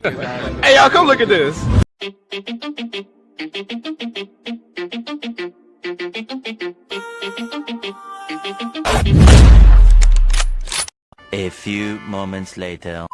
Hey, y'all, come look at this. A few moments later.